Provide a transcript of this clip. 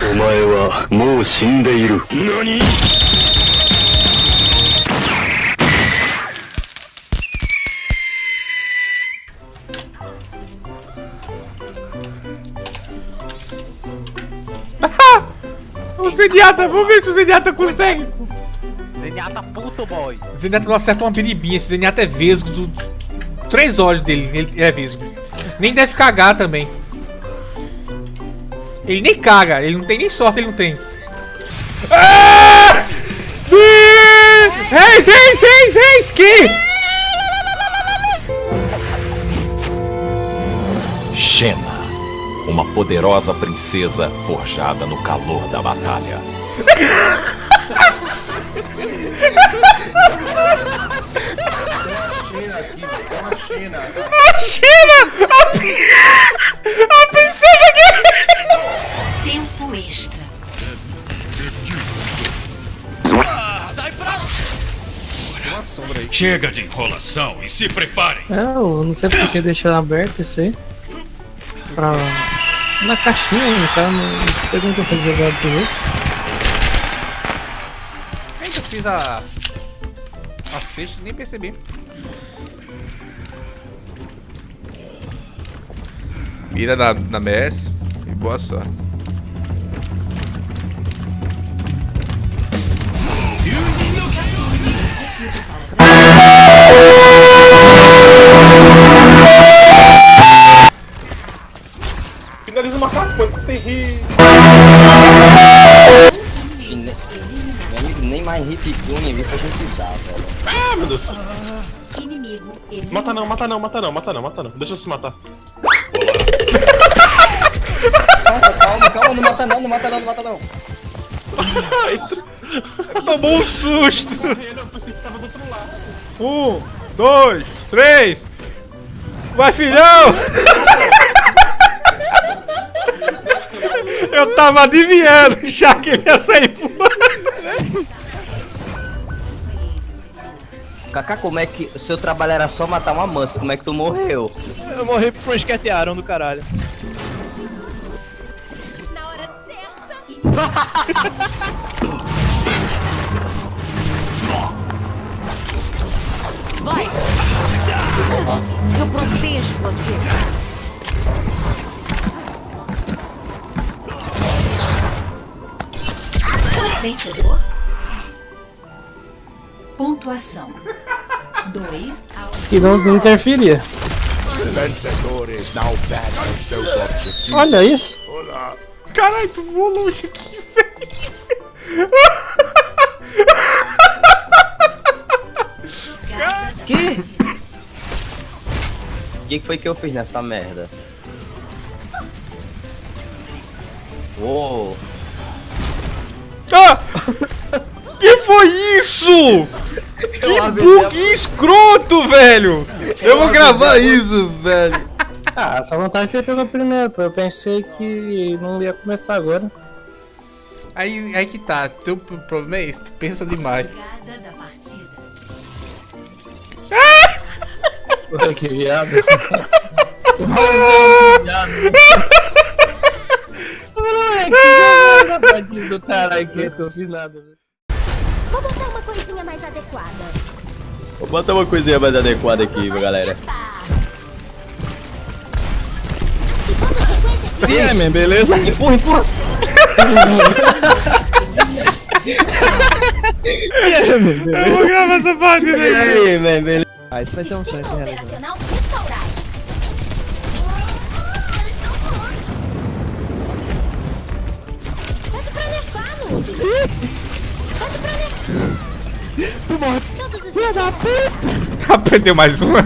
お前はもう死んでいる何 O Zenyatta, vamos ver se o Zenyatta consegue. Zenyatta puto, boy. Zenyatta não acerta uma biribinha. Esse Zenyatta é vesgo. Do... Três olhos dele, ele é vesgo. Nem deve cagar também. Ele nem caga, ele não tem nem sorte, ele não tem. Ah! Reis, reis, reis, reis, que? Xena, uma poderosa princesa forjada no calor da batalha. A China! Chega de enrolação e se preparem. É, eu não sei porque deixar aberto isso aí. Pra. Na caixinha, né, cara. Não sei como que eu fazer agora pro jogo. Ainda fiz a... A sexta nem percebi. Mira na, na MS e boa sorte. Mano, sem rir. Meu amigo nem mais hit gun viu pra gente dar, velho. Ah, meu Deus. Inimigo. Mata não, mata não, mata não, mata não, mata não. Deixa eu se matar. Calma, calma, calma, não mata não, não mata não, não mata não. Tomou um susto! Eu pensei que tava do outro lado. Um, dois, três! Vai, filhão! Eu tava adivinhando já que ele ia sair voando. Kaká, como é que. Seu trabalho era só matar uma mansa, como é que tu morreu? Eu morri pro esquetearam do caralho. Na hora certa. Vai. Eu protejo você. Vencedor. Pontuação. 2 ao E não interferia. Olha isso. Caralho, tu voou longe aqui, velho. Que? O que foi que eu fiz nessa merda? Uou! Ah! Que foi isso? Que bug escroto, velho! Eu vou gravar isso, velho. Ah, só vantagem que você pegou primeiro, pô. Eu pensei que não ia começar agora. Aí, aí que tá, teu problema é esse, tu pensa demais. da partida. Pô, que viado. Tadinho do caralho que eu fiz nada. velho. Vou botar uma coisinha mais adequada. Vou botar uma coisinha mais adequada aqui, galera. Ativando sequência de E aí, man, beleza? Empurra, empurra! Eu vou gravar essa parte E aí, man, beleza? Ah, isso vai ser um sonho realizado. Morre. Todos os Aprendeu mais uma.